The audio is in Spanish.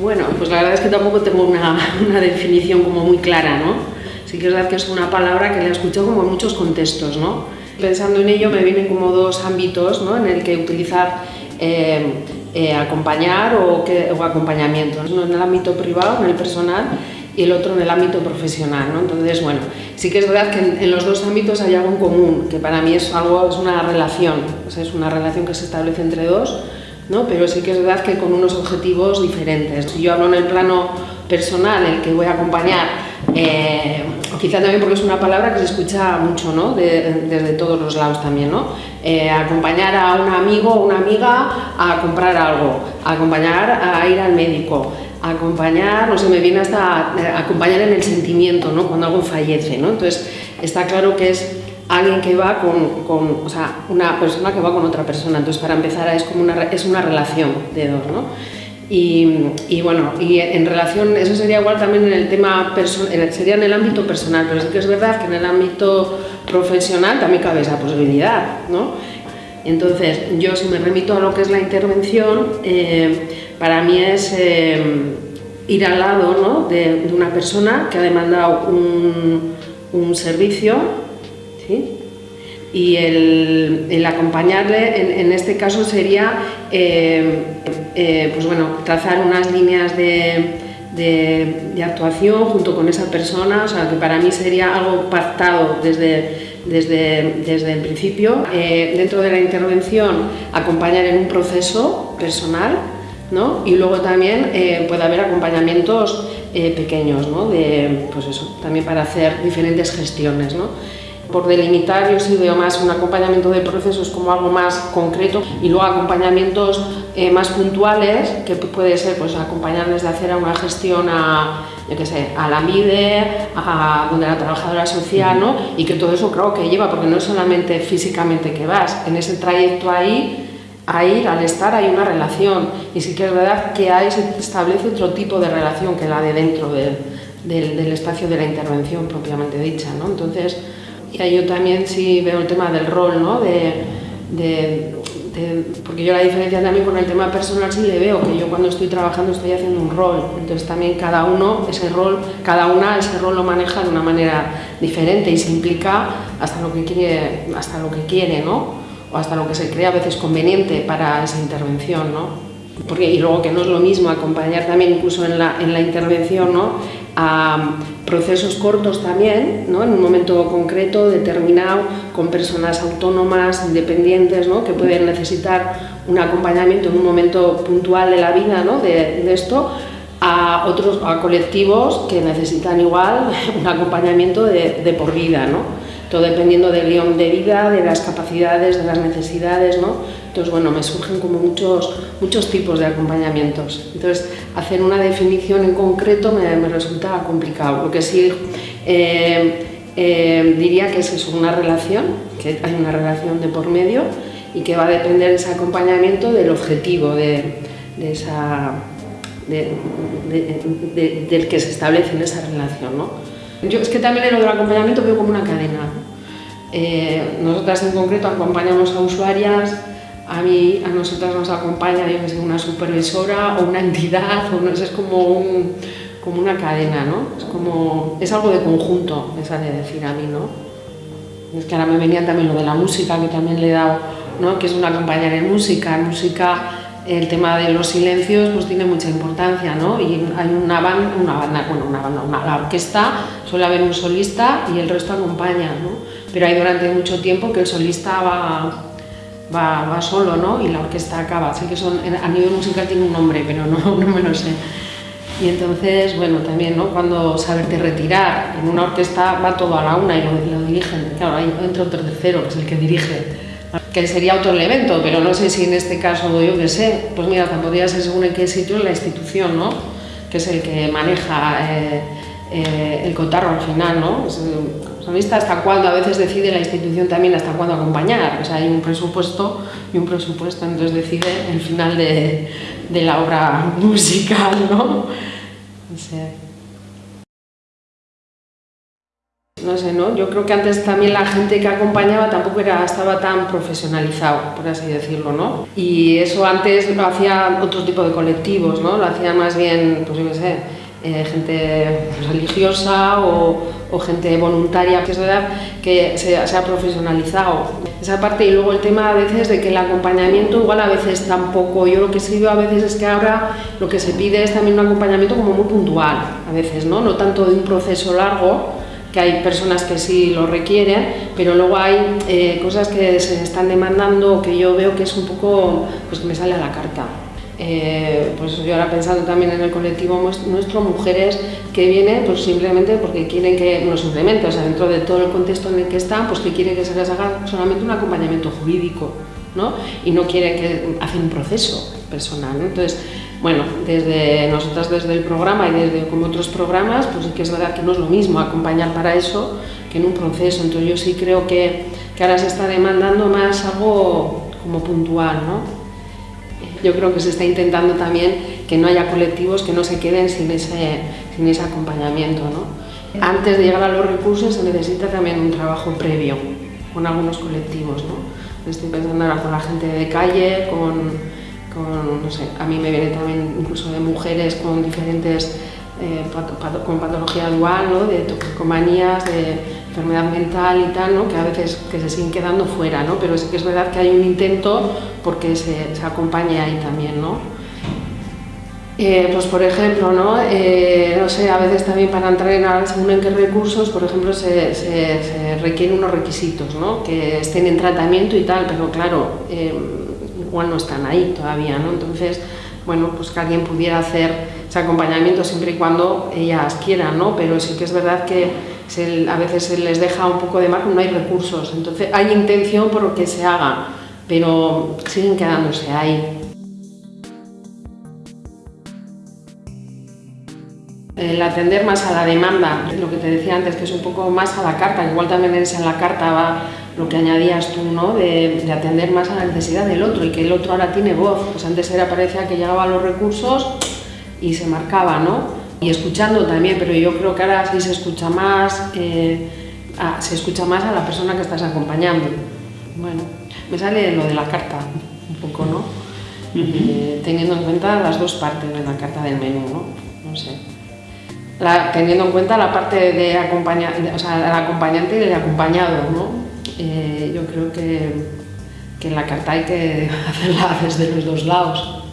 Bueno, pues la verdad es que tampoco tengo una, una, definición como muy clara, ¿no? Sí que es verdad que es una palabra que la he escuchado como en muchos contextos, ¿no? Pensando en ello me vienen como dos ámbitos, ¿no? En el que utilizar eh, eh, acompañar o, que, o acompañamiento, uno en el ámbito privado, en el personal, y el otro en el ámbito profesional. ¿no? Entonces, bueno, sí que es verdad que en, en, los dos ámbitos hay algo en común, que para mí es, algo, es una relación, o sea, es una relación que se establece entre dos, ¿no? pero sí que es verdad que con unos objetivos diferentes. Si yo hablo en el plano personal, el que voy a acompañar, eh, quizá también porque es una palabra que se escucha mucho ¿no? de, desde todos los lados también, ¿no? Eh, acompañar a un amigo o una amiga a comprar algo, acompañar a ir al médico, acompañar, no sé, me viene hasta acompañar en el sentimiento, ¿no? Cuando algo fallece, ¿no? Entonces, está claro que es alguien que va con, con, o sea, una persona que va con otra persona, entonces para empezar es como una, es una relación de dos, ¿no? Y, y, bueno, y en relación, eso sería igual también en el tema, sería en el ámbito personal, pero sí que es verdad que en el ámbito profesional también cabe esa posibilidad, ¿no? Entonces, yo si me remito a lo que es la intervención, eh, para mí es eh, ir al lado ¿no? de, de, una persona que ha demandado un, un servicio, y el, el acompañarle en, este caso sería eh, eh, pues bueno, trazar unas líneas de, actuación junto con esa persona, que para mí sería algo pactado desde, desde, desde el principio. Eh, dentro de la intervención acompañar en un proceso personal ¿no? y luego también puede haber acompañamientos pequeños, ¿no? de, pues eso, también para hacer diferentes gestiones. ¿no? Por delimitar, yo sí veo más un acompañamiento de procesos como algo más concreto y luego acompañamientos eh, más puntuales, que puede ser pues, acompañarles de hacer una gestión a, yo qué sé, a la MIDE, a donde la trabajadora social, ¿no? y que todo eso creo que lleva, porque no es solamente físicamente que vas, en ese trayecto ahí, a ir, al estar, hay una relación, y sí que es verdad que ahí se establece otro tipo de relación que la de dentro de, del, del espacio de la intervención propiamente dicha, ¿no? Entonces, y yo también sí veo el tema del rol, ¿no? De, de, porque yo la diferencia también con el tema personal sí le veo, que yo cuando estoy trabajando estoy haciendo un rol, entonces también cada uno, ese rol, cada una ese rol lo maneja de una manera diferente y se implica hasta lo que quiere, hasta lo que quiere, ¿no? O hasta lo que se cree a veces conveniente para esa intervención, ¿no? Porque, y luego que no es lo mismo acompañar también incluso en la, en la intervención ¿no? A procesos cortos también, ¿no? en un momento concreto, determinado, con personas autónomas, independientes, ¿no? que pueden necesitar un acompañamiento en un momento puntual de la vida ¿no? de, de esto, a otros a colectivos que necesitan igual un acompañamiento de, de por vida. ¿no? Todo dependiendo del guion de vida, de las capacidades, de las necesidades, ¿no? Entonces, bueno, me surgen como muchos, muchos tipos de acompañamientos. Entonces, hacer una definición en concreto me, me resulta complicado. Lo que sí eh, eh, diría que es eso, una relación, que hay una relación de por medio y que va a depender ese acompañamiento del objetivo de, de esa, de, de, del que se establece en esa relación, ¿no? Yo es que también lo del acompañamiento veo como una cadena. Eh, nosotras en concreto acompañamos a usuarias, a mí, a nosotras nos acompaña yo sé, una supervisora o una entidad, o no es como, un, como una cadena, ¿no? Es, como, es algo de conjunto, esa de decir a mí, ¿no? Es que ahora me venía también lo de la música, que también le he dado, ¿no? Que es una compañera en música, en música el tema de los silencios pues tiene mucha importancia, ¿no? Y hay una banda, una banda, bueno, una banda, una orquesta, suele haber un solista y el resto acompaña, ¿no? Pero hay durante mucho tiempo que el solista va, va, va solo, ¿no? Y la orquesta acaba. Sé que son, a nivel musical tiene un nombre, pero no, no me lo sé. Y entonces, bueno, también, ¿no? Cuando saberte retirar, en una orquesta va todo a la una y lo, lo dirigen. Claro, ahí entra otro tercero, que es el que dirige que sería otro evento, pero no sé si en este caso, yo qué sé, pues mira, podría ser según en qué sitio la institución, ¿no? Que es el que maneja eh, eh, el cotarro al final, ¿no? Es, hasta cuándo a veces decide la institución también hasta cuándo acompañar, o sea, hay un presupuesto y un presupuesto, entonces decide el final de, la obra musical, ¿no? O sea, no sé, ¿no? Yo creo que antes también la gente que acompañaba tampoco era, estaba tan profesionalizado, por así decirlo, ¿no? Y eso antes lo hacía otro tipo de colectivos, ¿no? Lo hacía más bien, pues yo qué sé, eh, gente religiosa o, o, gente voluntaria, que es verdad que se, se, ha profesionalizado. Esa parte y luego el tema a veces de que el acompañamiento igual a veces tampoco, yo lo que sí veo a veces es que ahora lo que se pide es también un acompañamiento como muy puntual, a veces, ¿no? No tanto de un proceso largo, que hay personas que sí lo requieren, pero luego hay eh, cosas que se están demandando que yo veo que es un poco, pues que me sale a la carta. Eh, pues yo ahora pensando también en el colectivo nuestro, mujeres que vienen pues simplemente porque quieren que, no simplemente, o sea, dentro de todo el contexto en el que están, pues que quieren que se les haga solamente un acompañamiento jurídico, ¿no? Y no quieren que hacen un proceso personal, ¿no? Entonces, bueno, desde nosotras desde el programa y desde como otros programas, pues que es verdad que no es lo mismo acompañar para eso que en un proceso. Entonces yo sí creo que, que ahora se está demandando más algo como puntual, ¿no? Yo creo que se está intentando también que no haya colectivos que no se queden sin ese, sin ese acompañamiento, ¿no? Antes de llegar a los recursos se necesita también un trabajo previo con algunos colectivos, ¿no? Estoy pensando ahora con la gente de calle, con con, no sé, a mí me viene también incluso de mujeres con diferentes, eh, con patología dual, ¿no? de toxicomanías, de enfermedad mental y tal, ¿no? que a veces que se siguen quedando fuera, ¿no? pero sí que es verdad que hay un intento porque se, se acompañe ahí también. ¿no? Eh, pues por ejemplo, ¿no? Eh, no sé, a veces también para entrar en según en qué recursos, por ejemplo, se requieren unos requisitos, ¿no? que estén en tratamiento y tal, pero claro, eh, igual no están ahí todavía, ¿no? Entonces, bueno, pues que alguien pudiera hacer ese acompañamiento siempre y cuando ellas quieran, ¿no? Pero sí que es verdad que a veces se les deja un poco de margen, no hay recursos, entonces hay intención por lo que se haga, pero siguen quedándose ahí. El atender más a la demanda, lo que te decía antes, que es un poco más a la carta, igual también eres en la carta va lo que añadías tú, ¿no? De, atender más a la necesidad del otro y que el otro ahora tiene voz. Pues antes era parecía que llegaba a los recursos y se marcaba, ¿no? Y escuchando también, pero yo creo que ahora sí se escucha más, eh, se escucha más a la persona que estás acompañando. Bueno, me sale lo de la carta un poco, ¿no? Eh, teniendo en cuenta las dos partes de la carta del menú, ¿no? No sé. teniendo en cuenta la parte de acompañar, o sea, el acompañante y el acompañado, ¿no? Eh, yo creo que, que la carta hay que hacerla desde los dos lados.